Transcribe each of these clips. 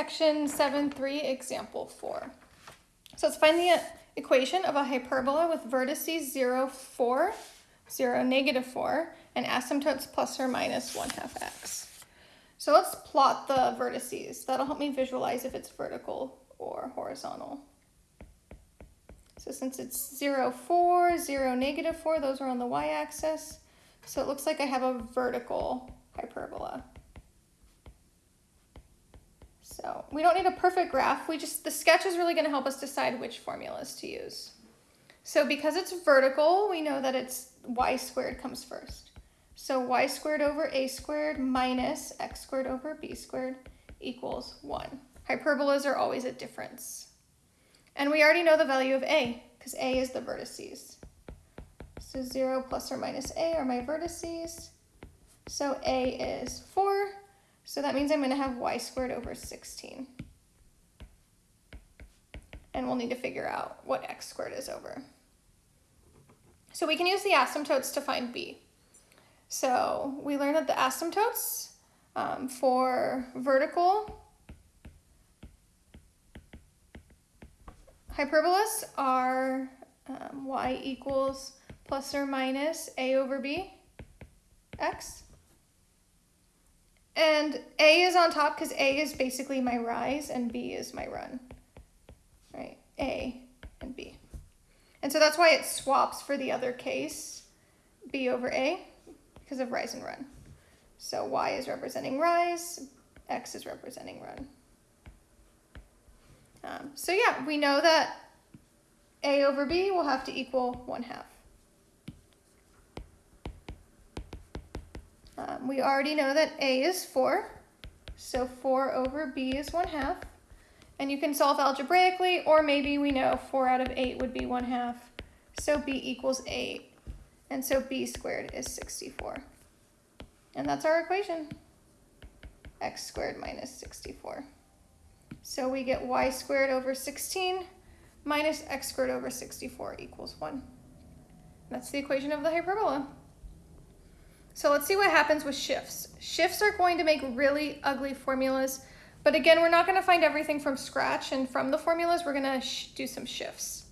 Section 7.3, example 4. So let's find the equation of a hyperbola with vertices 0, 4, 0, negative 4, and asymptotes plus or minus 1 half x. So let's plot the vertices. That'll help me visualize if it's vertical or horizontal. So since it's 0, 4, 0, negative 4, those are on the y-axis. So it looks like I have a vertical hyperbola. So we don't need a perfect graph. We just, the sketch is really gonna help us decide which formulas to use. So because it's vertical, we know that it's y squared comes first. So y squared over a squared minus x squared over b squared equals one. Hyperbolas are always a difference. And we already know the value of a, because a is the vertices. So 0 plus or minus a are my vertices. So a is 4. So that means I'm going to have y squared over 16. And we'll need to figure out what x squared is over. So we can use the asymptotes to find b. So we learned that the asymptotes um, for vertical hyperbolas are um, y equals plus or minus a over b x. And a is on top because a is basically my rise and b is my run. Right, a and b. And so that's why it swaps for the other case, b over a, because of rise and run. So y is representing rise, x is representing run. Um, so yeah, we know that a over b will have to equal 1 half. Um, we already know that a is 4, so 4 over b is 1 half. And you can solve algebraically, or maybe we know 4 out of 8 would be 1 half, so b equals 8. And so b squared is 64. And that's our equation, x squared minus 64. So we get y squared over 16 minus x squared over 64 equals 1. That's the equation of the hyperbola. So let's see what happens with shifts. Shifts are going to make really ugly formulas, but again, we're not going to find everything from scratch, and from the formulas, we're going to do some shifts.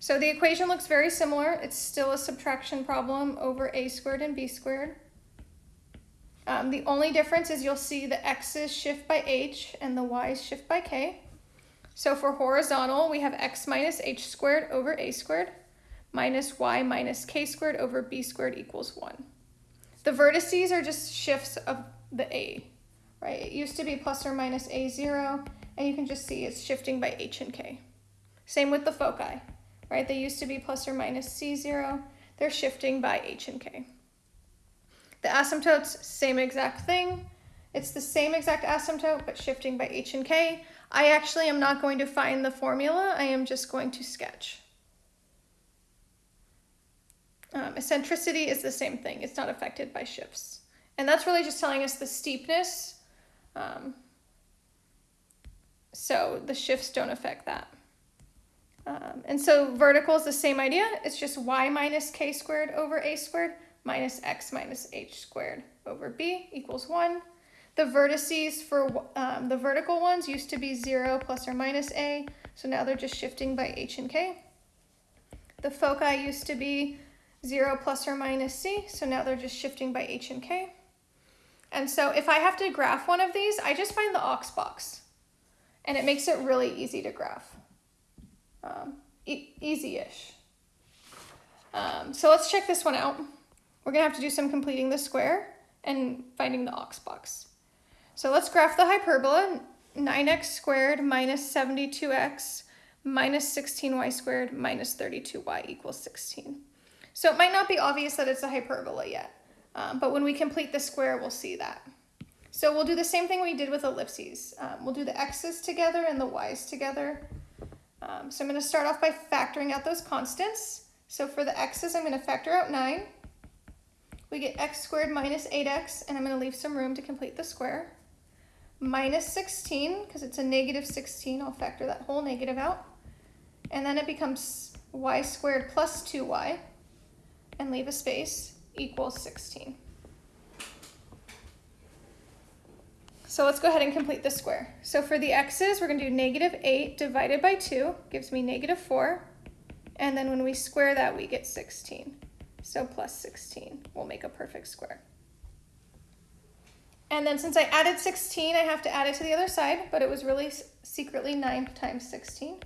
So the equation looks very similar. It's still a subtraction problem over a squared and b squared. Um, the only difference is you'll see the x's shift by h and the y's shift by k. So for horizontal, we have x minus h squared over a squared minus y minus k squared over b squared equals 1. The vertices are just shifts of the a, right? It used to be plus or minus a0, and you can just see it's shifting by h and k. Same with the foci, right? They used to be plus or minus c0. They're shifting by h and k. The asymptotes, same exact thing. It's the same exact asymptote, but shifting by h and k. I actually am not going to find the formula. I am just going to sketch. Um, eccentricity is the same thing. It's not affected by shifts. And that's really just telling us the steepness. Um, so the shifts don't affect that. Um, and so vertical is the same idea. It's just y minus k squared over a squared minus x minus h squared over b equals 1. The vertices for um, the vertical ones used to be 0 plus or minus a, so now they're just shifting by h and k. The foci used to be 0 plus or minus c, so now they're just shifting by h and k. And so if I have to graph one of these, I just find the aux box, and it makes it really easy to graph. Um, e easy-ish. Um, so let's check this one out. We're gonna have to do some completing the square and finding the aux box. So let's graph the hyperbola, 9x squared minus 72x minus 16y squared minus 32y equals 16. So it might not be obvious that it's a hyperbola yet, um, but when we complete the square, we'll see that. So we'll do the same thing we did with ellipses. Um, we'll do the x's together and the y's together. Um, so I'm going to start off by factoring out those constants. So for the x's, I'm going to factor out 9 we get x squared minus 8x, and I'm going to leave some room to complete the square. Minus 16, because it's a negative 16, I'll factor that whole negative out. And then it becomes y squared plus 2y, and leave a space, equals 16. So let's go ahead and complete the square. So for the x's, we're going to do negative 8 divided by 2 gives me negative 4. And then when we square that, we get 16. So plus 16 will make a perfect square. And then since I added 16, I have to add it to the other side, but it was really secretly 9 times 16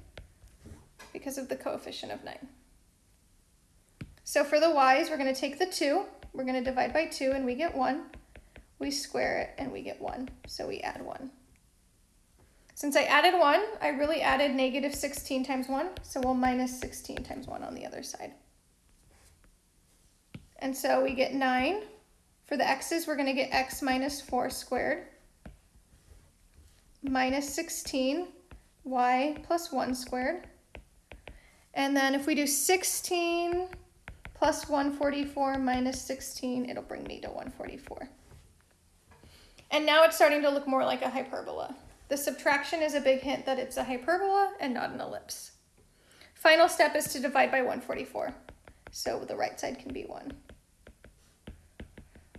because of the coefficient of 9. So for the y's, we're going to take the 2, we're going to divide by 2, and we get 1 we square it and we get 1, so we add 1. Since I added 1, I really added negative 16 times 1, so we'll minus 16 times 1 on the other side. And so we get 9. For the x's, we're going to get x minus 4 squared minus 16 y plus 1 squared. And then if we do 16 plus 144 minus 16, it'll bring me to 144. And now it's starting to look more like a hyperbola. The subtraction is a big hint that it's a hyperbola and not an ellipse. Final step is to divide by 144. So the right side can be 1.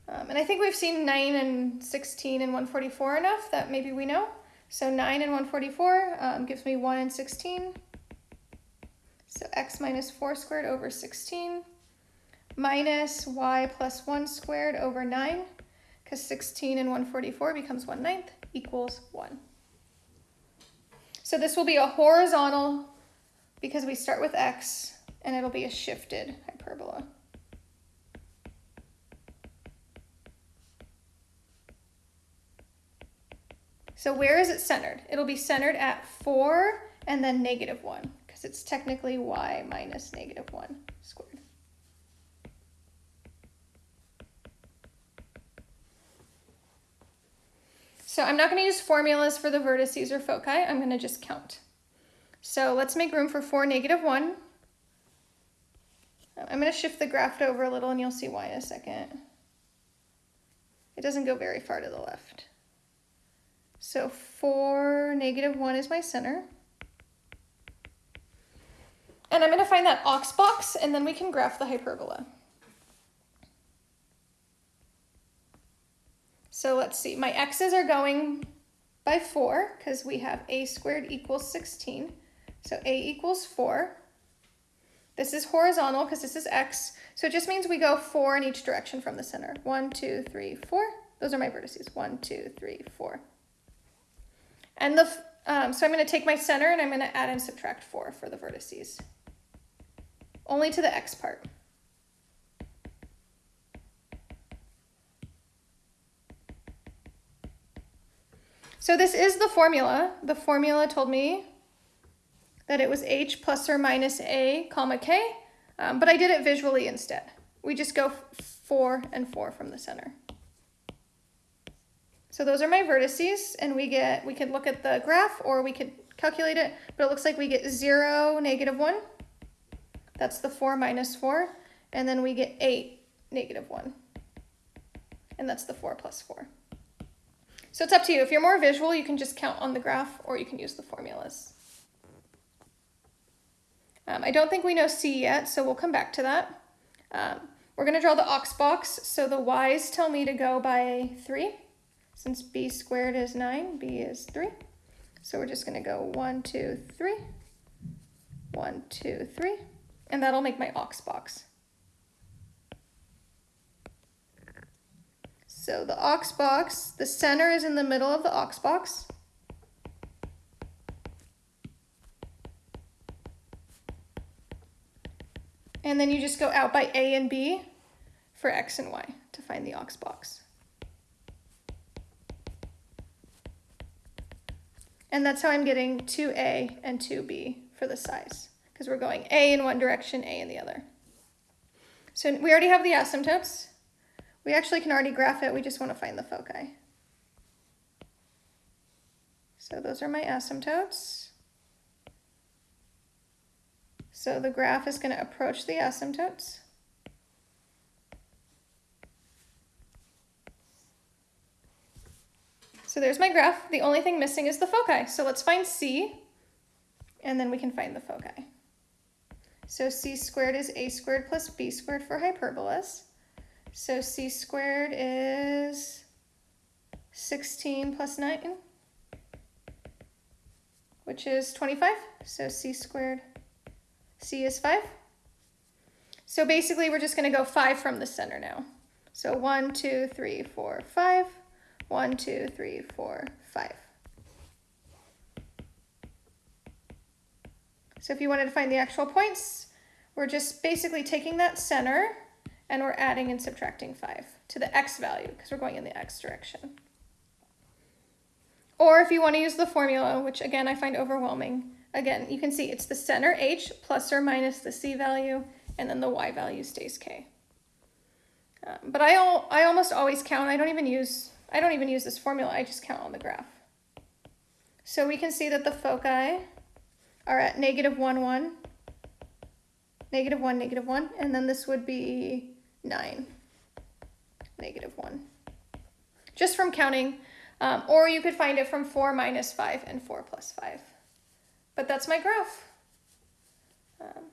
Um, and I think we've seen 9 and 16 and 144 enough that maybe we know. So 9 and 144 um, gives me 1 and 16. So x minus 4 squared over 16 minus y plus 1 squared over 9 because 16 and 144 becomes 1 ninth equals 1. So this will be a horizontal because we start with x and it'll be a shifted hyperbola. So where is it centered? It'll be centered at 4 and then negative 1 because it's technically y minus negative 1 squared. So I'm not going to use formulas for the vertices or foci. I'm going to just count. So let's make room for 4, negative 1. I'm going to shift the graph over a little and you'll see why in a second. It doesn't go very far to the left. So 4, negative 1 is my center. And I'm going to find that ox box and then we can graph the hyperbola. So let's see, my x's are going by 4 because we have a squared equals 16. So a equals 4. This is horizontal because this is x. So it just means we go 4 in each direction from the center. 1, 2, 3, 4. Those are my vertices. 1, 2, 3, 4. And the um, so I'm going to take my center and I'm going to add and subtract 4 for the vertices. Only to the x part. So this is the formula. The formula told me that it was h plus or minus a comma k, um, but I did it visually instead. We just go 4 and 4 from the center. So those are my vertices, and we get we could look at the graph or we could calculate it, but it looks like we get 0, negative 1. That's the 4 minus 4. And then we get 8, negative 1. And that's the 4 plus 4. So it's up to you. If you're more visual, you can just count on the graph or you can use the formulas. Um, I don't think we know C yet, so we'll come back to that. Um, we're going to draw the ox box, so the y's tell me to go by 3. Since b squared is 9, b is 3. So we're just going to go 1, 2, 3, 1, 2, 3, and that'll make my ox box. So the ox box, the center is in the middle of the ox box. And then you just go out by A and B for X and Y to find the ox box. And that's how I'm getting 2A and 2B for the size, because we're going A in one direction, A in the other. So we already have the asymptotes. We actually can already graph it, we just want to find the foci. So those are my asymptotes. So the graph is going to approach the asymptotes. So there's my graph. The only thing missing is the foci. So let's find C, and then we can find the foci. So c squared is a squared plus b squared for hyperbolas. So c squared is 16 plus 9, which is 25. So c squared, c is 5. So basically we're just going to go 5 from the center now. So 1, 2, 3, 4, 5. 1, 2, 3, 4, 5. So if you wanted to find the actual points, we're just basically taking that center and we're adding and subtracting 5 to the x value because we're going in the x direction. Or if you want to use the formula, which again I find overwhelming, again, you can see it's the center h plus or minus the c value, and then the y value stays k. Um, but I, al I almost always count, I don't even use, I don't even use this formula, I just count on the graph. So we can see that the foci are at negative 1, 1, negative 1, negative 1, and then this would be 9, negative 1. Just from counting, um, or you could find it from 4 minus 5 and 4 plus 5. But that's my graph. Um,